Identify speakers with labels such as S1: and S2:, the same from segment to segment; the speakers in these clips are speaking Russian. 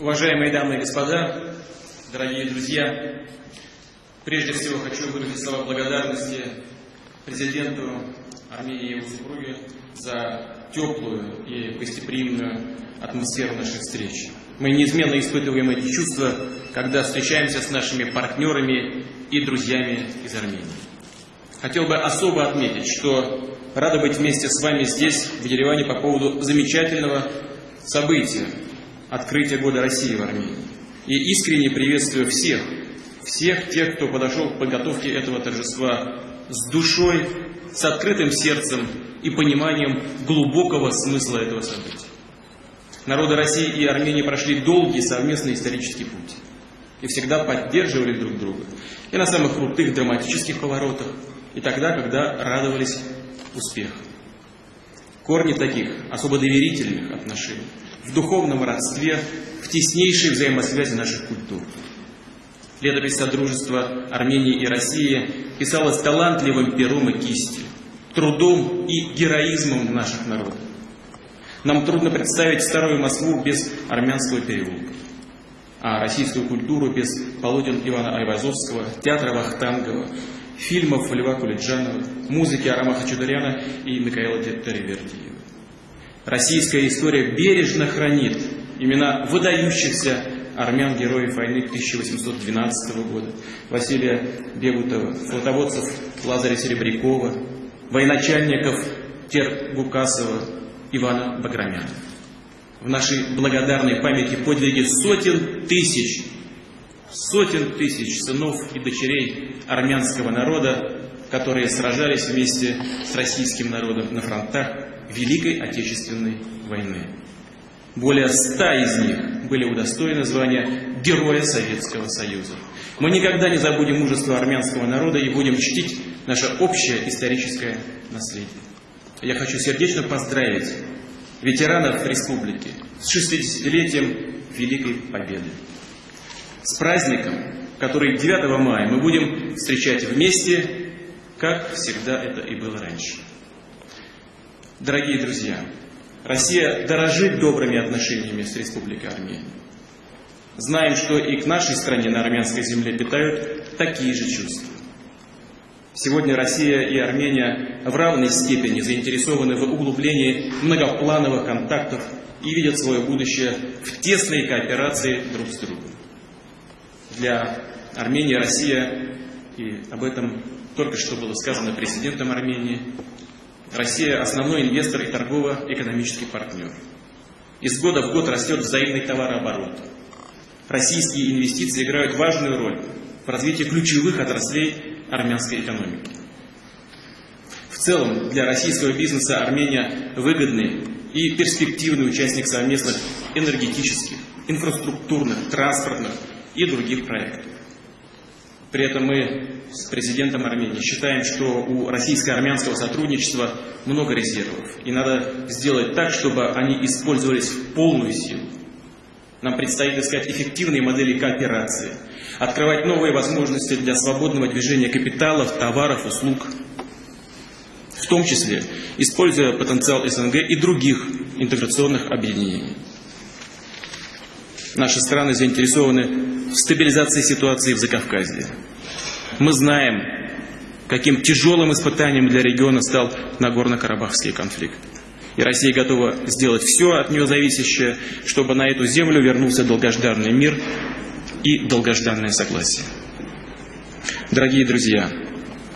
S1: Уважаемые дамы и господа, дорогие друзья, прежде всего хочу выразить слова благодарности президенту Армении и его супруге за теплую и гостеприимную атмосферу наших встреч. Мы неизменно испытываем эти чувства, когда встречаемся с нашими партнерами и друзьями из Армении. Хотел бы особо отметить, что рада быть вместе с вами здесь, в Ереване, по поводу замечательного события – открытия года России в Армении. И искренне приветствую всех, всех тех, кто подошел к подготовке этого торжества с душой, с открытым сердцем и пониманием глубокого смысла этого события. Народы России и Армении прошли долгий совместный исторический путь и всегда поддерживали друг друга. И на самых крутых драматических поворотах, и тогда, когда радовались успеху. Корни таких особо доверительных отношений в духовном родстве, в теснейшей взаимосвязи наших культур. Летопись Содружества Армении и России писалась талантливым пером и кистью, трудом и героизмом наших народов. Нам трудно представить старую Москву без армянского переулка, а российскую культуру без полотен Ивана Айвазовского, театра Вахтангова, фильмов Льва Кулиджанова, музыки Арама Хачатуряна и Михаила Теревердиева. Российская история бережно хранит имена выдающихся армян-героев войны 1812 года, Василия Бегутова, флотоводцев Лазаря Серебрякова, военачальников Тергукасова, Ивана Баграмяна. В нашей благодарной памяти подвиги сотен тысяч, сотен тысяч сынов и дочерей армянского народа, которые сражались вместе с российским народом на фронтах Великой Отечественной войны. Более ста из них были удостоены звания Героя Советского Союза. Мы никогда не забудем мужество армянского народа и будем чтить наше общее историческое наследие. Я хочу сердечно поздравить ветеранов республики с 60-летием Великой Победы. С праздником, который 9 мая мы будем встречать вместе, как всегда это и было раньше. Дорогие друзья, Россия дорожит добрыми отношениями с Республикой Армения. Знаем, что и к нашей стране на армянской земле питают такие же чувства. Сегодня Россия и Армения в равной степени заинтересованы в углублении многоплановых контактов и видят свое будущее в тесной кооперации друг с другом. Для Армении Россия, и об этом только что было сказано президентом Армении, Россия – основной инвестор и торгово-экономический партнер. Из года в год растет взаимный товарооборот. Российские инвестиции играют важную роль в развитии ключевых отраслей армянской экономики. В целом, для российского бизнеса Армения выгодный и перспективный участник совместных энергетических, инфраструктурных, транспортных и других проектов. При этом мы с президентом Армении считаем, что у российско-армянского сотрудничества много резервов. И надо сделать так, чтобы они использовались в полную силу. Нам предстоит искать эффективные модели кооперации, открывать новые возможности для свободного движения капиталов, товаров, услуг, в том числе используя потенциал СНГ и других интеграционных объединений. Наши страны заинтересованы в стабилизации ситуации в Закавказье. Мы знаем, каким тяжелым испытанием для региона стал Нагорно-Карабахский конфликт. И Россия готова сделать все от нее зависящее, чтобы на эту землю вернулся долгожданный мир и долгожданное согласие. Дорогие друзья,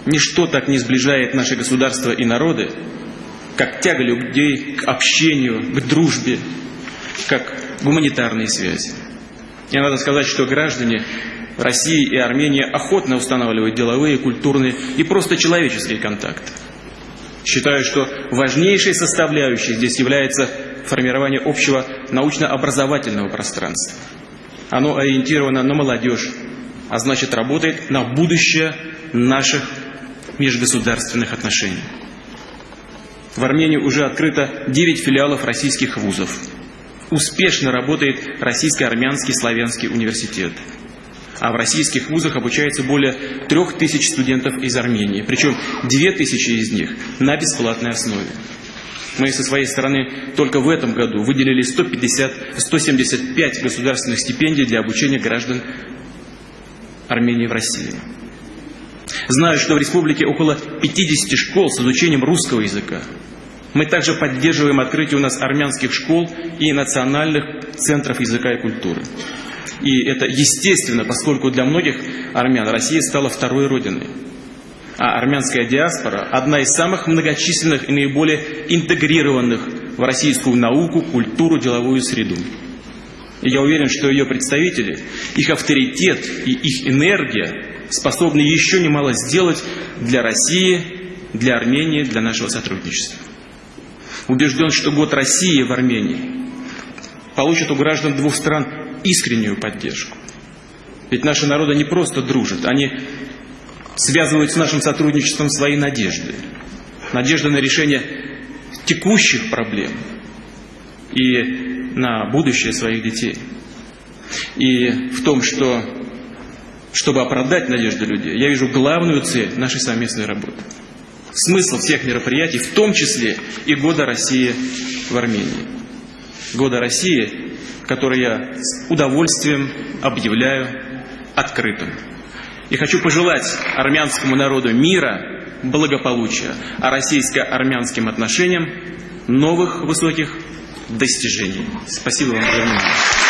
S1: ничто так не сближает наши государства и народы, как тяга людей к общению, к дружбе, как гуманитарные связи. И надо сказать, что граждане России и Армении охотно устанавливают деловые, культурные и просто человеческие контакты. Считаю, что важнейшей составляющей здесь является формирование общего научно-образовательного пространства. Оно ориентировано на молодежь, а значит работает на будущее наших межгосударственных отношений. В Армении уже открыто 9 филиалов российских вузов. Успешно работает Российско-Армянский славянский университет – а в российских вузах обучается более трех тысяч студентов из Армении, причем две тысячи из них на бесплатной основе. Мы со своей стороны только в этом году выделили 150, 175 государственных стипендий для обучения граждан Армении в России. Знаю, что в республике около 50 школ с изучением русского языка. Мы также поддерживаем открытие у нас армянских школ и национальных центров языка и культуры. И это естественно, поскольку для многих армян Россия стала второй родиной. А армянская диаспора – одна из самых многочисленных и наиболее интегрированных в российскую науку, культуру, деловую среду. И я уверен, что ее представители, их авторитет и их энергия способны еще немало сделать для России, для Армении, для нашего сотрудничества. Убежден, что год России в Армении получит у граждан двух стран искреннюю поддержку. Ведь наши народы не просто дружат, они связывают с нашим сотрудничеством свои надежды. Надежды на решение текущих проблем и на будущее своих детей. И в том, что, чтобы оправдать надежды людей, я вижу главную цель нашей совместной работы. Смысл всех мероприятий, в том числе и Года России в Армении. Года России который я с удовольствием объявляю открытым. И хочу пожелать армянскому народу мира, благополучия, а российско-армянским отношениям новых высоких достижений. Спасибо вам за внимание.